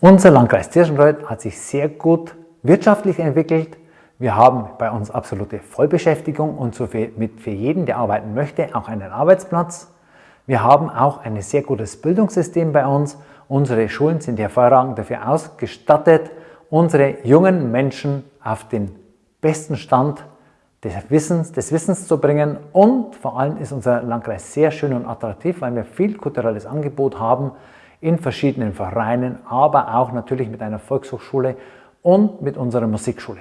Unser Landkreis Tirschenreuth hat sich sehr gut wirtschaftlich entwickelt. Wir haben bei uns absolute Vollbeschäftigung und so für, mit für jeden, der arbeiten möchte, auch einen Arbeitsplatz. Wir haben auch ein sehr gutes Bildungssystem bei uns. Unsere Schulen sind hervorragend dafür ausgestattet, unsere jungen Menschen auf den besten Stand des Wissens, des Wissens zu bringen. Und vor allem ist unser Landkreis sehr schön und attraktiv, weil wir viel kulturelles Angebot haben in verschiedenen Vereinen, aber auch natürlich mit einer Volkshochschule und mit unserer Musikschule.